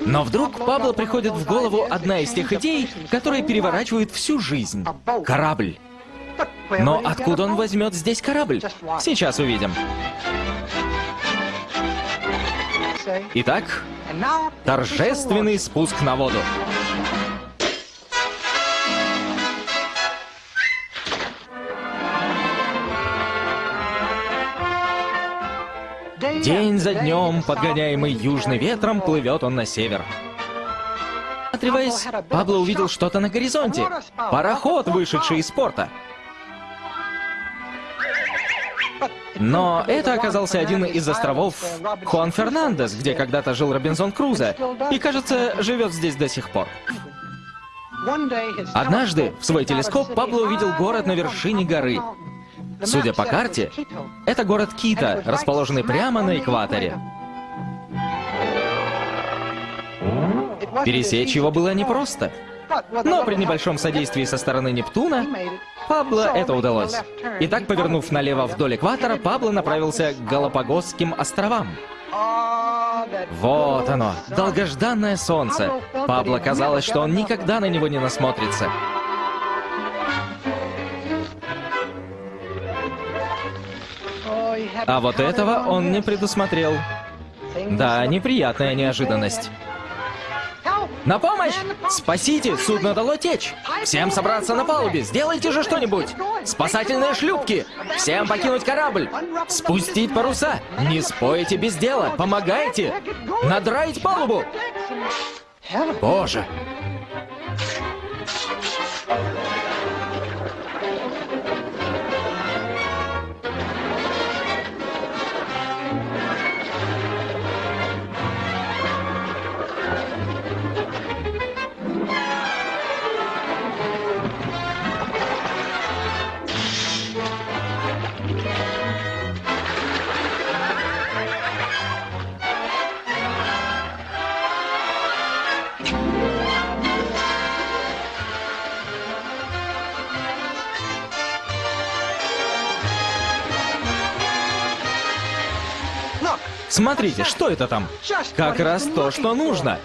Но вдруг Пабло приходит в голову одна из тех идей, которые переворачивают всю жизнь. Корабль. Но откуда он возьмет здесь корабль? Сейчас увидим. Итак, торжественный спуск на воду. День за днем, подгоняемый южным ветром, плывет он на север. Отрываясь, Пабло увидел что-то на горизонте. Пароход, вышедший из порта. Но это оказался один из островов Хуан Фернандес, где когда-то жил Робинзон Крузо, и, кажется, живет здесь до сих пор. Однажды в свой телескоп Пабло увидел город на вершине горы. Судя по карте, это город Кита, расположенный прямо на экваторе. Пересечь его было непросто. Но при небольшом содействии со стороны Нептуна, Пабло это удалось. Итак, повернув налево вдоль экватора, Пабло направился к Галапагосским островам. Вот оно, долгожданное солнце. Пабло казалось, что он никогда на него не насмотрится. А вот этого он не предусмотрел. Да, неприятная неожиданность. На помощь! Спасите! Судно дало течь! Всем собраться на палубе! Сделайте же что-нибудь! Спасательные шлюпки! Всем покинуть корабль! Спустить паруса! Не спойте без дела! Помогайте! Надраить палубу! Боже! Смотрите, что это там? Как раз то, что нужно.